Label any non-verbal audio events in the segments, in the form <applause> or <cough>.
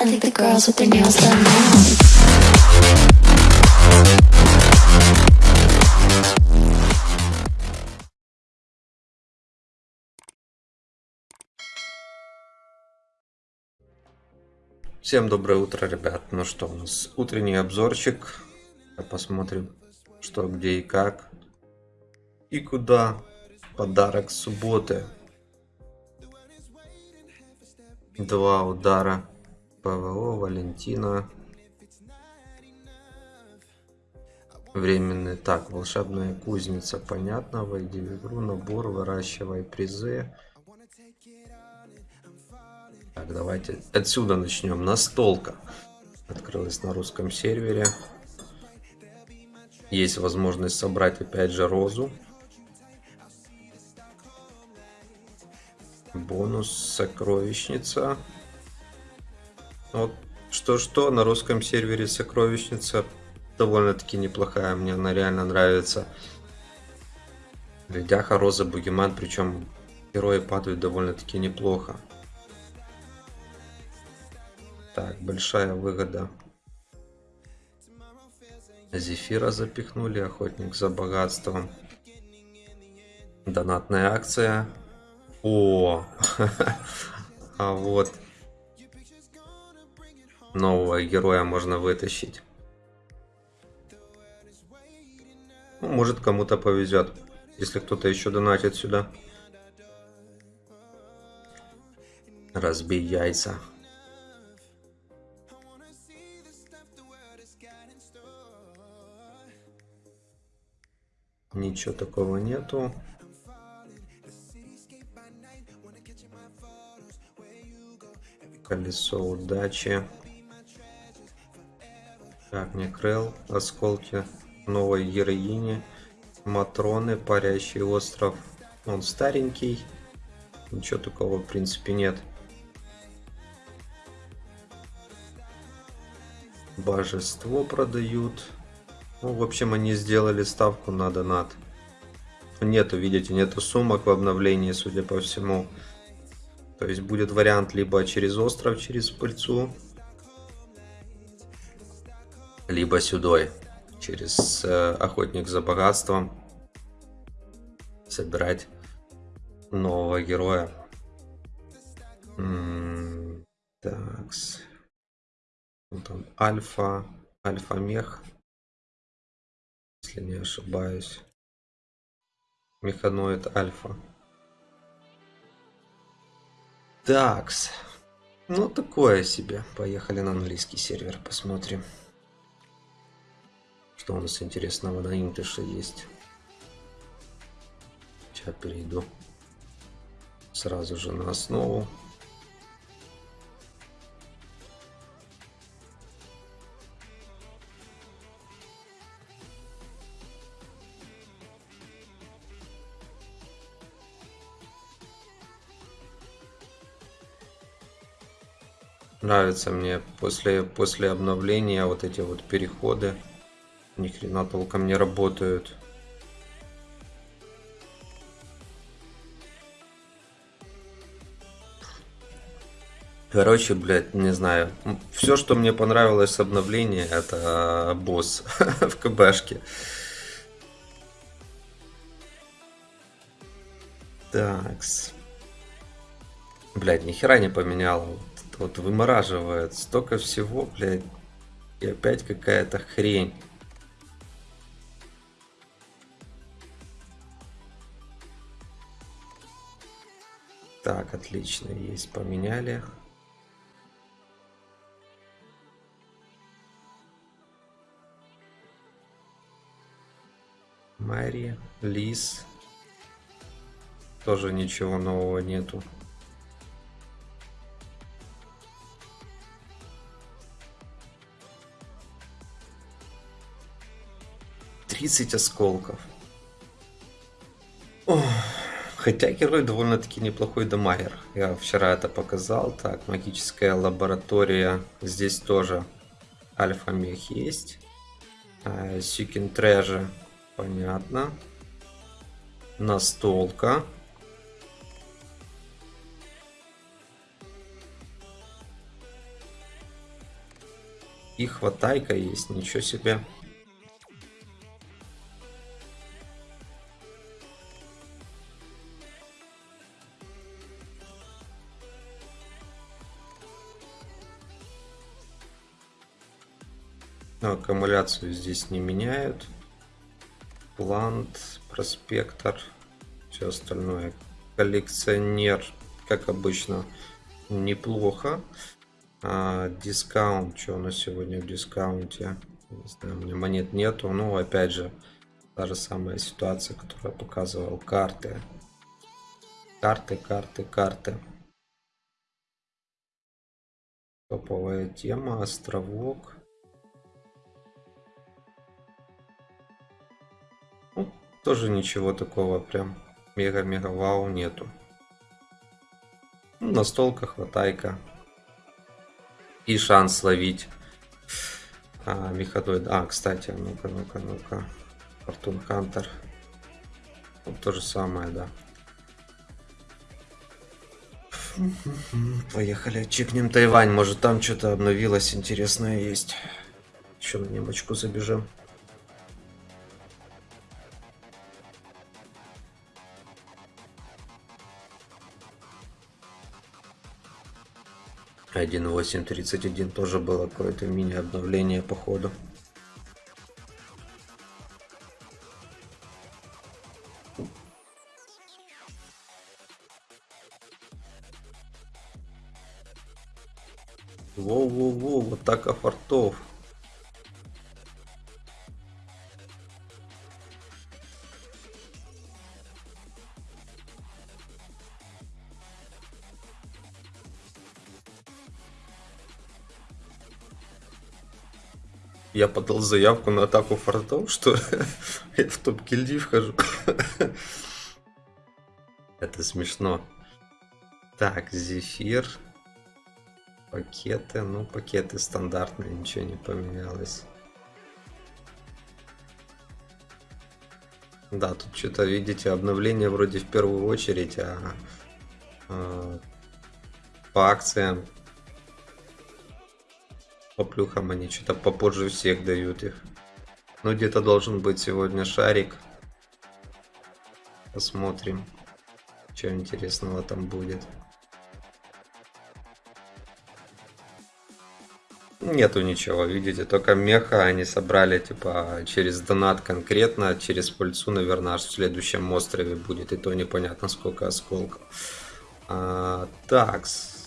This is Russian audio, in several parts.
I think the girls with their nails done now. Всем доброе утро, ребят. Ну что, у нас утренний обзорчик. Посмотрим, что, где и как. И куда. Подарок субботы. Два удара. ПВО, Валентина. Временный. Так, волшебная кузница. Понятно. Войди в игру. Набор. Выращивай призы. Так, давайте отсюда начнем. Настолка. Открылась на русском сервере. Есть возможность собрать опять же розу. Бонус сокровищница. Вот что-что, на русском сервере сокровищница довольно-таки неплохая. Мне она реально нравится. Ледяха, Роза, Бугеман, причем герои падают довольно-таки неплохо. Так, большая выгода. Зефира запихнули, охотник за богатством. Донатная акция. О, <laughs> а вот нового героя можно вытащить. Ну, может кому-то повезет, если кто-то еще донатит сюда. Разбей яйца. Ничего такого нету. Колесо удачи. Так, мне крыл, осколки новой героини. Матроны, парящий остров. Он старенький. Ничего такого в принципе нет. Божество продают. Ну, в общем, они сделали ставку на донат. Нету, видите, нету сумок в обновлении, судя по всему. То есть будет вариант либо через остров, через пыльцу, либо сюда, через э, охотник за богатством, собирать нового героя. М -м такс. Вот он, альфа, альфа-мех если не ошибаюсь. Механоид Альфа. Такс. Ну, такое себе. Поехали на английский сервер, посмотрим. Что у нас интересного на инглише есть. Сейчас перейду сразу же на основу. Нравится мне после, после обновления вот эти вот переходы. Ни хрена толком не работают. Короче, блядь, не знаю. Все, что мне понравилось с обновления, это босс <laughs> в КБшке. Такс. Блядь, нихера не поменял. Вот вымораживает столько всего, блядь. И опять какая-то хрень. Так, отлично, есть, поменяли. Мари, Лис. Тоже ничего нового нету. 30 осколков. Хотя герой довольно-таки неплохой дамагер. Я вчера это показал. Так, магическая лаборатория. Здесь тоже альфа-мех есть. Сюкин Треже. Понятно. Настолка. И хватайка есть, ничего себе. Аккумуляцию здесь не меняют. Плант, проспектор, все остальное. Коллекционер, как обычно, неплохо. А, дискаунт, что у нас сегодня в дискаунте? Не знаю, у меня монет нету. Ну, опять же, та же самая ситуация, которую я показывал. Карты. Карты, карты, карты. Топовая тема, островок. Тоже ничего такого прям мега-мега вау нету. Ну, настолка, хватайка. И шанс ловить. А, меходоид. А, кстати, ну-ка, ну-ка, ну-ка. Фортун Хантер. Вот то же самое, да. Поехали, чекнем Тайвань. Может там что-то обновилось интересное есть. Еще на немочку забежим. Один восемь тридцать один тоже было какое-то мини обновление походу. Воу-воу-воу, атака фортов. Я подал заявку на атаку фортов, что <laughs> я в топ гильдии вхожу. <laughs> Это смешно. Так, зефир. Пакеты, ну пакеты стандартные, ничего не поменялось. Да, тут что-то, видите, обновление вроде в первую очередь, а, а по акциям, по плюхам они что-то попозже всех дают их. Ну, где-то должен быть сегодня шарик. Посмотрим, что интересного там будет. Нету ничего, видите, только меха они собрали, типа, через донат конкретно, через пыльцу, наверное, аж в следующем острове будет, и то непонятно сколько осколков. А, такс.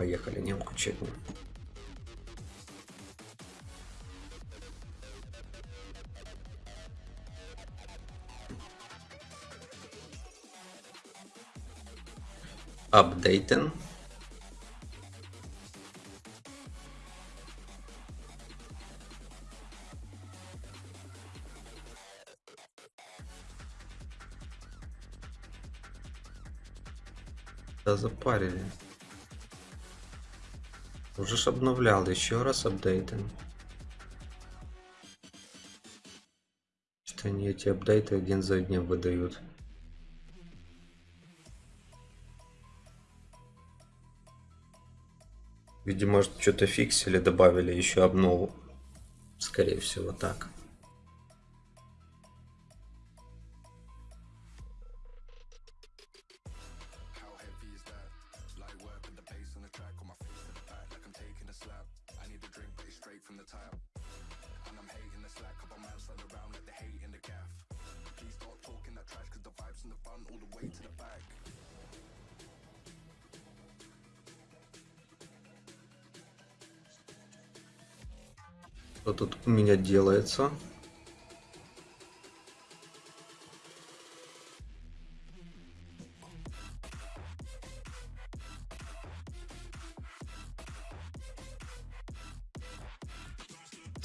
Поехали, немку чекнем. Апдейтен. Да запарили. Уже ж обновлял, еще раз апдейтим. Что они эти апдейты один за одним выдают. Видимо, что-то фиксили, добавили еще обнову. Скорее всего, так. Что тут у меня делается?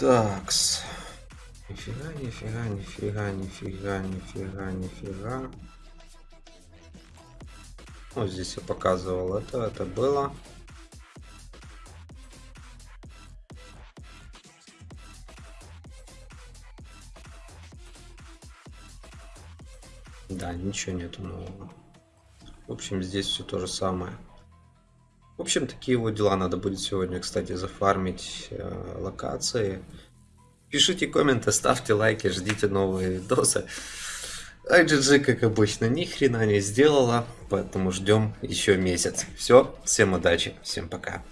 Такс. Нифига, нифига, нифига, нифига, нифига, нифига. Вот здесь я показывал это, это было. Да, ничего нету нового. В общем, здесь все то же самое. В общем, такие вот дела. Надо будет сегодня, кстати, зафармить э, локации. Пишите комменты, ставьте лайки, ждите новые видосы. IGG, как обычно, ни хрена не сделала, поэтому ждем еще месяц. Все, всем удачи, всем пока.